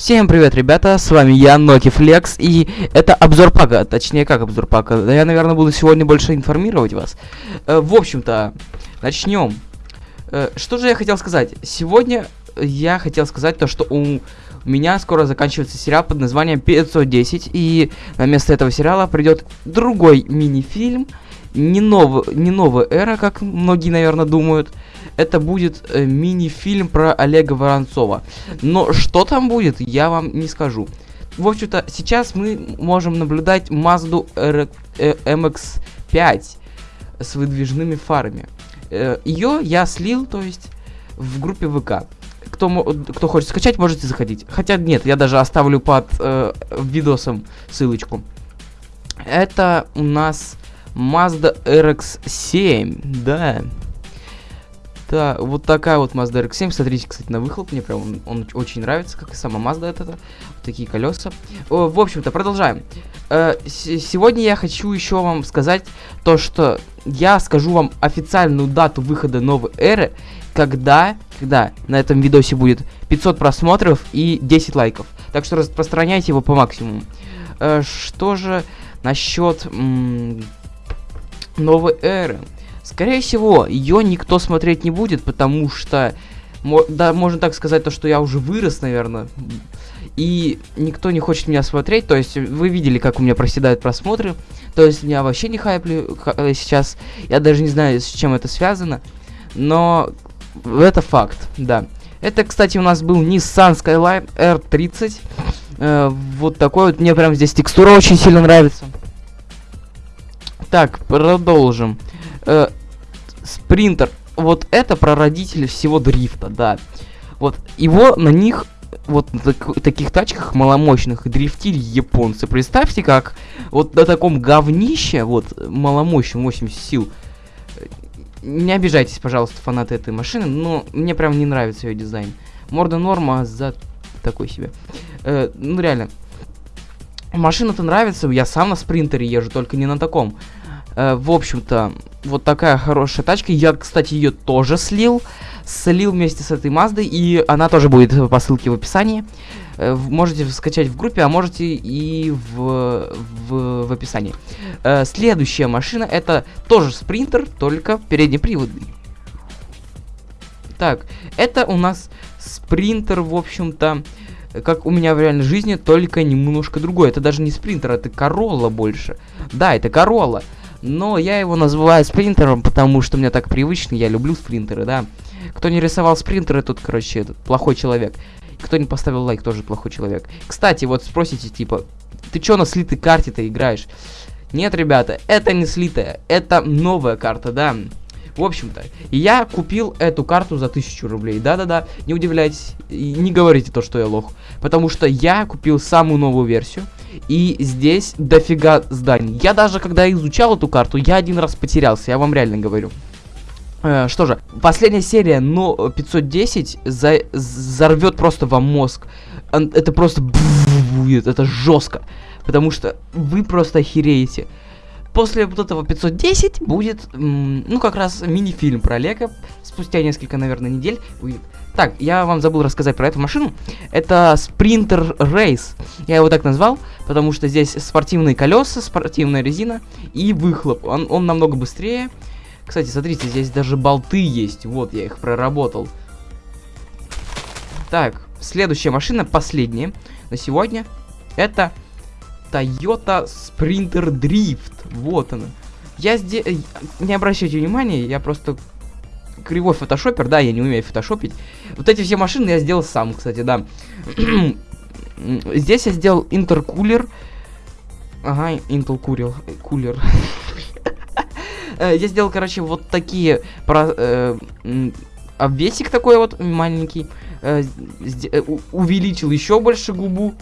Всем привет, ребята, с вами я, Ноки Флекс, и это обзор пака, точнее, как обзор пака, я, наверное, буду сегодня больше информировать вас. Э, в общем-то, начнем. Э, что же я хотел сказать? Сегодня я хотел сказать то, что у меня скоро заканчивается сериал под названием 510, и на место этого сериала придет другой мини-фильм, не, нов... не новая эра, как многие, наверное, думают, это будет э, мини-фильм про Олега Воронцова. Но что там будет, я вам не скажу. В общем-то, сейчас мы можем наблюдать Mazda R э, MX-5 с выдвижными фарами. Э, ее я слил, то есть, в группе ВК. Кто, кто хочет скачать, можете заходить. Хотя нет, я даже оставлю под э, видосом ссылочку. Это у нас Mazda RX-7, да. Да, вот такая вот Mazda RX-7. Смотрите, кстати, на выхлоп. Мне прям он, он очень нравится, как и сама Mazda это. Вот такие колеса. В общем-то, продолжаем. Э, сегодня я хочу еще вам сказать то, что я скажу вам официальную дату выхода новой эры, когда, когда на этом видосе будет 500 просмотров и 10 лайков. Так что распространяйте его по максимуму. Э, что же насчет новой эры? Скорее всего, ее никто смотреть не будет, потому что, да, можно так сказать, то, что я уже вырос, наверное, и никто не хочет меня смотреть, то есть вы видели, как у меня проседают просмотры, то есть меня вообще не хайплю э, сейчас, я даже не знаю, с чем это связано, но это факт, да. Это, кстати, у нас был Nissan Skyline R30, э, вот такой вот, мне прям здесь текстура очень сильно нравится. Так, продолжим. Э, спринтер. Вот это прародитель всего дрифта, да. Вот его на них, вот на так, таких тачках маломощных дрифтили японцы. Представьте, как вот на таком говнище, вот маломощном 80 сил. Не обижайтесь, пожалуйста, фанаты этой машины, но мне прям не нравится ее дизайн. Морда норма, а за такой себе. Э, ну реально. Машина-то нравится, я сам на спринтере езжу, только не на таком. Э, в общем-то, вот такая хорошая тачка. Я, кстати, ее тоже слил. Слил вместе с этой Маздой, и она тоже будет по ссылке в описании. Э, можете скачать в группе, а можете и в, в, в описании. Э, следующая машина, это тоже спринтер, только переднеприводный. Так, это у нас спринтер, в общем-то, как у меня в реальной жизни, только немножко другой. Это даже не спринтер, это Королла больше. Да, это Королла. Но я его называю спринтером, потому что мне так привычно, я люблю спринтеры, да. Кто не рисовал спринтеры, тот, короче, этот, плохой человек. Кто не поставил лайк, тоже плохой человек. Кстати, вот спросите, типа, ты чё на слитой карте-то играешь? Нет, ребята, это не слитая, это новая карта, да. В общем-то, я купил эту карту за 1000 рублей. Да-да-да, не удивляйтесь, и не говорите то, что я лох. Потому что я купил самую новую версию. И здесь дофига зданий. Я даже, когда изучал эту карту, я один раз потерялся, я вам реально говорю. Э, что же, последняя серия, но 510 за взорвет просто вам мозг. Это просто будет, это жестко. Потому что вы просто охереете. После вот этого 510 будет, ну, как раз мини-фильм про Олега. Спустя несколько, наверное, недель будет. Так, я вам забыл рассказать про эту машину. Это Sprinter Race. Я его так назвал, потому что здесь спортивные колеса, спортивная резина и выхлоп. Он, он намного быстрее. Кстати, смотрите, здесь даже болты есть. Вот, я их проработал. Так, следующая машина, последняя на сегодня. Это Toyota Sprinter Drift. Вот она. Я здесь... Э, не обращайте внимания, я просто кривой фотошопер, да, я не умею фотошопить. Вот эти все машины я сделал сам, кстати, да. Здесь я сделал интеркулер. Ага, Intel курил. Кулер. Э, я сделал, короче, вот такие... Э, обвесик такой вот маленький. Увеличил еще больше губу.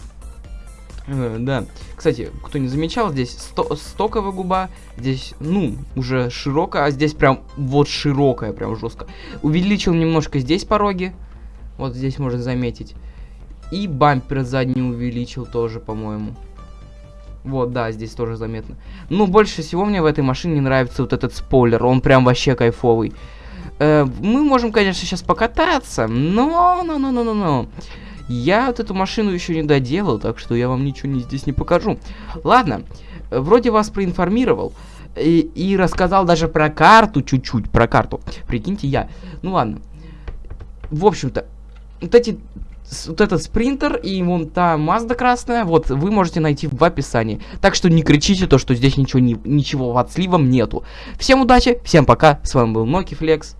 Э, да. Кстати, кто не замечал, здесь сто стоковая губа, здесь, ну, уже широкая, а здесь прям вот широкая, прям жестко. Увеличил немножко здесь пороги, вот здесь можно заметить. И бампер задний увеличил тоже, по-моему. Вот, да, здесь тоже заметно. Ну, больше всего мне в этой машине нравится вот этот спойлер, он прям вообще кайфовый. Э, мы можем, конечно, сейчас покататься, но, но, но, но, но, но. Я вот эту машину еще не доделал, так что я вам ничего не, здесь не покажу. Ладно, вроде вас проинформировал. И, и рассказал даже про карту чуть-чуть, про карту. Прикиньте, я. Ну ладно. В общем-то, вот эти вот этот спринтер и вон та Мазда красная, вот, вы можете найти в описании. Так что не кричите то, что здесь ничего, не, ничего от сливом нету. Всем удачи, всем пока, с вами был Ноки Флекс.